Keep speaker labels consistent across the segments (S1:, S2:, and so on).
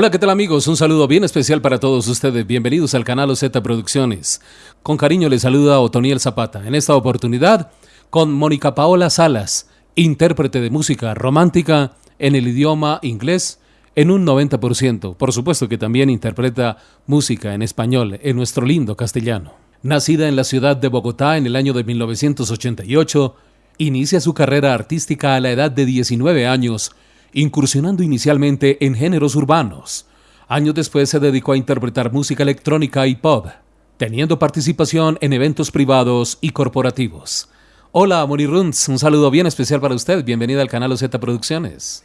S1: Hola, ¿qué tal amigos? Un saludo bien especial para todos ustedes. Bienvenidos al canal OZ Producciones. Con cariño les saluda Otoniel Zapata. En esta oportunidad, con Mónica Paola Salas, intérprete de música romántica en el idioma inglés en un 90%. Por supuesto que también interpreta música en español en nuestro lindo castellano. Nacida en la ciudad de Bogotá en el año de 1988, inicia su carrera artística a la edad de 19 años, incursionando inicialmente en géneros urbanos. Años después se dedicó a interpretar música electrónica y pop, teniendo participación en eventos privados y corporativos. Hola, Moni Runz, un saludo bien especial para usted. Bienvenida al canal OZ Producciones.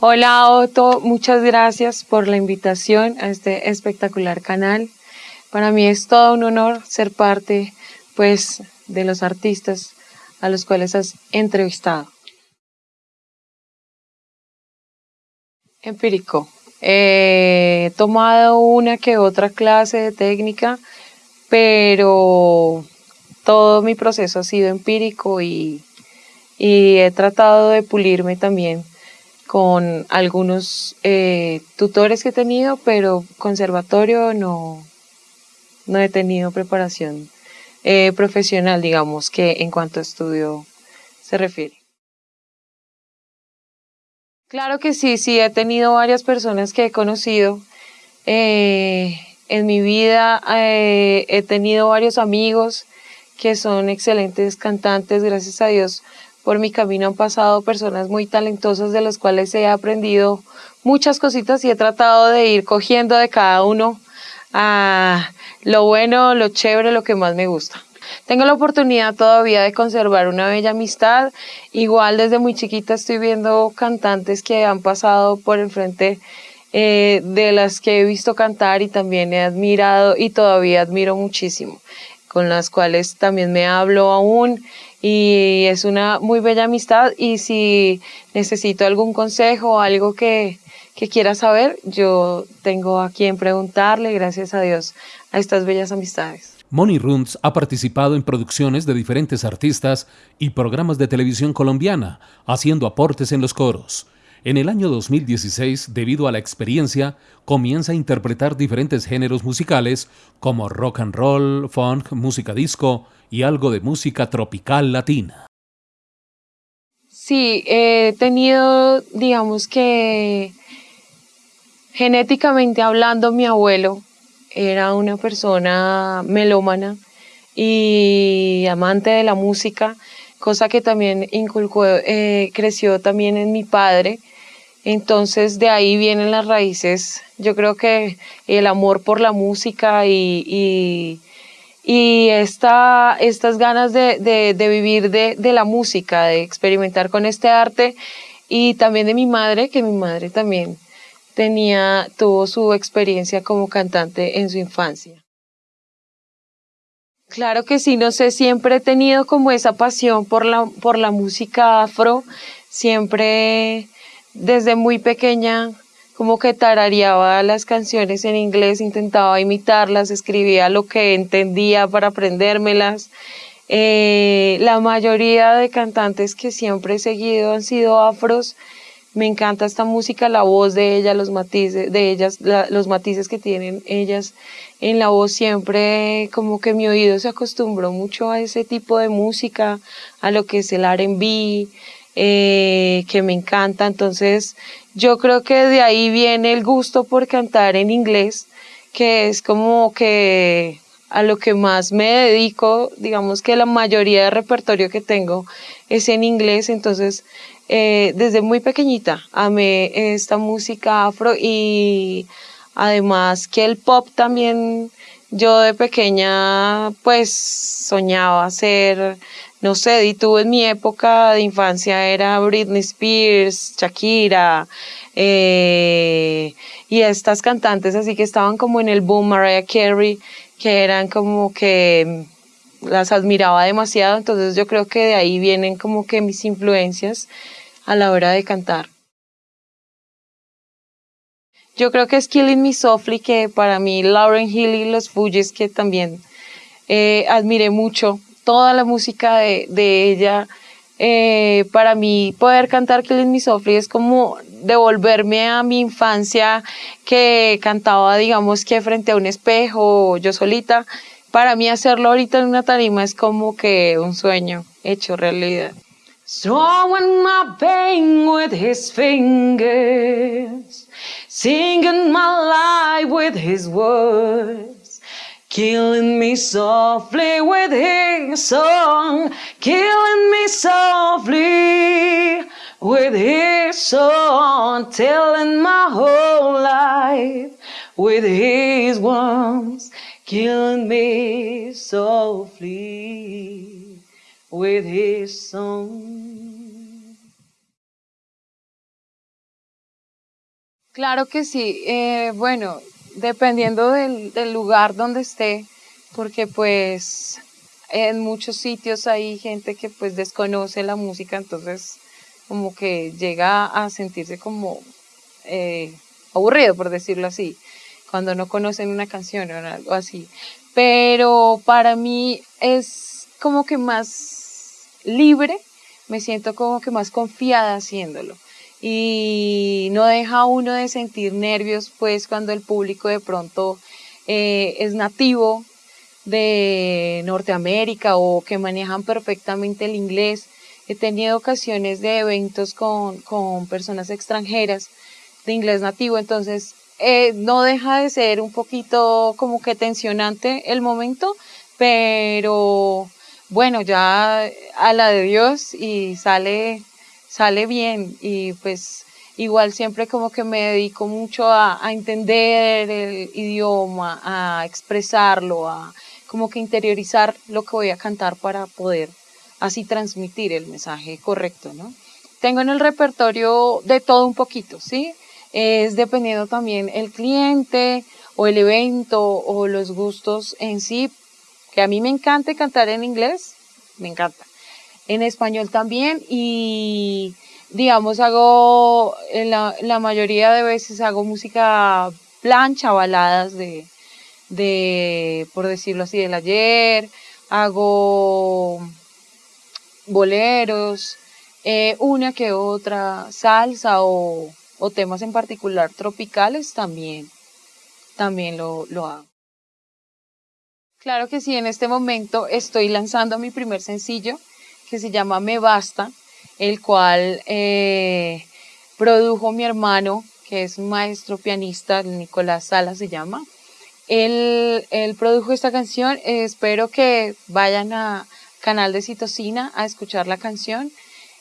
S2: Hola, Otto, muchas gracias por la invitación a este espectacular canal. Para mí es todo un honor ser parte, pues, de los artistas a los cuales has entrevistado. Empírico. He tomado una que otra clase de técnica, pero todo mi proceso ha sido empírico y, y he tratado de pulirme también con algunos eh, tutores que he tenido, pero conservatorio no, no he tenido preparación eh, profesional, digamos, que en cuanto a estudio se refiere. Claro que sí, sí, he tenido varias personas que he conocido. Eh, en mi vida eh, he tenido varios amigos que son excelentes cantantes, gracias a Dios. Por mi camino han pasado personas muy talentosas de las cuales he aprendido muchas cositas y he tratado de ir cogiendo de cada uno a lo bueno, lo chévere, lo que más me gusta. Tengo la oportunidad todavía de conservar una bella amistad. Igual desde muy chiquita estoy viendo cantantes que han pasado por el frente eh, de las que he visto cantar y también he admirado y todavía admiro muchísimo, con las cuales también me hablo aún y es una muy bella amistad y si necesito algún consejo o algo que, que quiera saber, yo tengo a quien preguntarle, gracias a Dios, a estas bellas amistades.
S1: Moni Runz ha participado en producciones de diferentes artistas y programas de televisión colombiana, haciendo aportes en los coros. En el año 2016, debido a la experiencia, comienza a interpretar diferentes géneros musicales como rock and roll, funk, música disco y algo de música tropical latina.
S2: Sí, he tenido, digamos que Genéticamente hablando, mi abuelo era una persona melómana y amante de la música, cosa que también inculcó, eh, creció también en mi padre. Entonces de ahí vienen las raíces, yo creo que el amor por la música y, y, estas ganas de, vivir de, de, la música, de experimentar con este arte y también de mi madre, que mi madre también tenía, tuvo su experiencia como cantante en su infancia. Claro que sí, no sé, siempre he tenido como esa pasión por la, por la música afro, siempre desde muy pequeña como que tarareaba las canciones en inglés, intentaba imitarlas, escribía lo que entendía para aprendérmelas. Eh, la mayoría de cantantes que siempre he seguido han sido afros, me encanta esta música, la voz de ella, los matices de ellas, los matices que tienen ellas en la voz siempre como que mi oído se acostumbró mucho a ese tipo de música, a lo que es el R&B, eh, que me encanta. Entonces yo creo que de ahí viene el gusto por cantar en inglés, que es como que a lo que más me dedico, digamos que la mayoría de repertorio que tengo es en inglés, entonces eh, desde muy pequeñita amé esta música afro y además que el pop también yo de pequeña pues soñaba ser, no sé, y tuve en mi época de infancia era Britney Spears, Shakira, eh, y estas cantantes así que estaban como en el boom, Mariah Carey, que eran como que las admiraba demasiado, entonces yo creo que de ahí vienen como que mis influencias a la hora de cantar. Yo creo que es Killing Me Softly, que para mí Lauren Hill y los Fugees, que también eh, admiré mucho, toda la música de, de ella eh, para mí poder cantar Killing Me Softly es como devolverme a mi infancia que cantaba, digamos que frente a un espejo, yo solita. Para mí hacerlo ahorita en una tarima es como que un sueño hecho realidad. Throwing my pain with his fingers, singing my life with his words, killing me softly with his song, killing me softly with his song, telling my whole life with his words, me softly with his song. Claro que sí. Eh, bueno, dependiendo del, del, lugar donde esté, porque pues en muchos sitios hay gente que pues desconoce la música, entonces como que llega a sentirse como eh, aburrido, por decirlo así, cuando no conocen una canción o algo así. Pero para mí es como que más libre, me siento como que más confiada haciéndolo. Y no deja uno de sentir nervios, pues cuando el público de pronto eh, es nativo de Norteamérica o que manejan perfectamente el inglés. He tenido ocasiones de eventos con, con personas extranjeras de inglés nativo, entonces eh, no deja de ser un poquito como que tensionante el momento, pero bueno, ya a la de Dios y sale, sale bien y pues igual siempre como que me dedico mucho a, entender el idioma, a expresarlo, a como que interiorizar lo que voy a cantar para poder así transmitir el mensaje correcto, ¿no? Tengo en el repertorio de todo un poquito, ¿sí? Es dependiendo también el cliente o el evento o los gustos en sí, que a mí me encanta cantar en inglés, me encanta. En español también y digamos hago, la, la mayoría de veces hago música plancha, baladas de, de, por decirlo así, del ayer, hago boleros, eh, una que otra salsa o, o, temas en particular tropicales también, también lo, lo hago. Claro que sí, en este momento estoy lanzando mi primer sencillo que se llama Me Basta, el cual eh, produjo mi hermano, que es maestro pianista, Nicolás Sala se llama. Él, él produjo esta canción, espero que vayan a canal de Citocina a escuchar la canción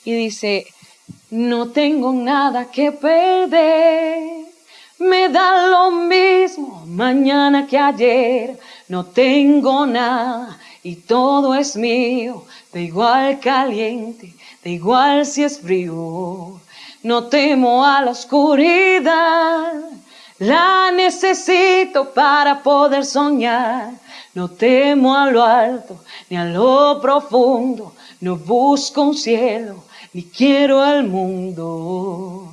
S2: y dice, no tengo nada que perder. Me da lo mismo mañana que ayer, no tengo nada y todo es mío, da igual caliente, da igual si es frío. No temo a la oscuridad, la necesito para poder soñar. No temo a lo alto ni a lo profundo, no busco un cielo ni quiero al mundo.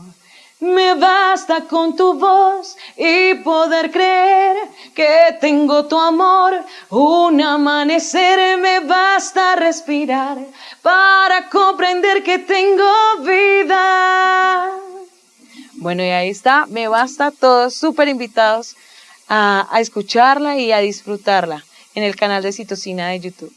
S2: Me basta con tu voz y poder creer que tengo tu amor. Un amanecer me basta respirar para comprender que tengo vida. Bueno, y ahí está, me basta, todos súper invitados a, a escucharla y a disfrutarla en el canal de Citocina de YouTube.